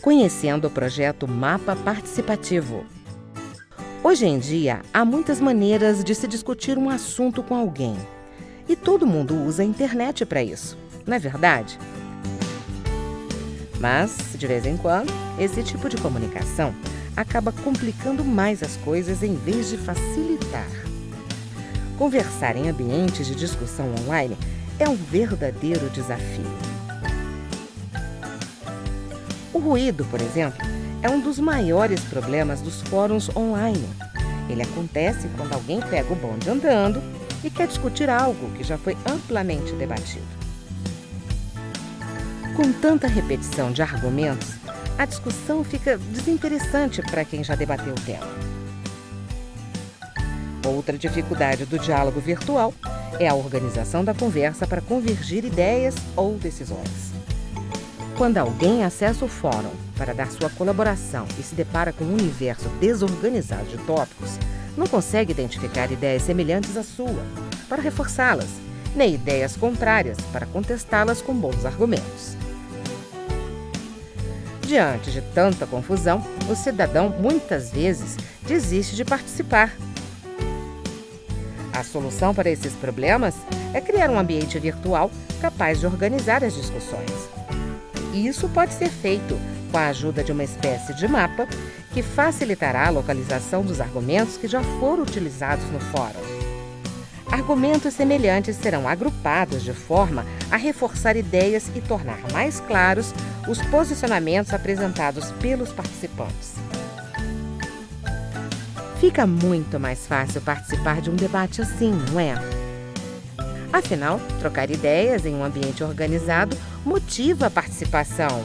conhecendo o projeto Mapa Participativo. Hoje em dia, há muitas maneiras de se discutir um assunto com alguém. E todo mundo usa a internet para isso, não é verdade? Mas, de vez em quando, esse tipo de comunicação acaba complicando mais as coisas em vez de facilitar. Conversar em ambientes de discussão online é um verdadeiro desafio. O ruído, por exemplo, é um dos maiores problemas dos fóruns online. Ele acontece quando alguém pega o bonde andando e quer discutir algo que já foi amplamente debatido. Com tanta repetição de argumentos, a discussão fica desinteressante para quem já debateu o tema. Outra dificuldade do diálogo virtual é a organização da conversa para convergir ideias ou decisões. Quando alguém acessa o fórum para dar sua colaboração e se depara com um universo desorganizado de tópicos, não consegue identificar ideias semelhantes à sua para reforçá-las, nem ideias contrárias para contestá-las com bons argumentos. Diante de tanta confusão, o cidadão muitas vezes desiste de participar. A solução para esses problemas é criar um ambiente virtual capaz de organizar as discussões. Isso pode ser feito com a ajuda de uma espécie de mapa que facilitará a localização dos argumentos que já foram utilizados no fórum. Argumentos semelhantes serão agrupados de forma a reforçar ideias e tornar mais claros os posicionamentos apresentados pelos participantes. Fica muito mais fácil participar de um debate assim, não é? Afinal, trocar ideias em um ambiente organizado motiva a participação.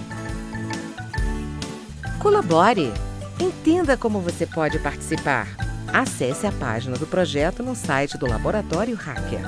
Colabore! Entenda como você pode participar. Acesse a página do projeto no site do Laboratório Hacker.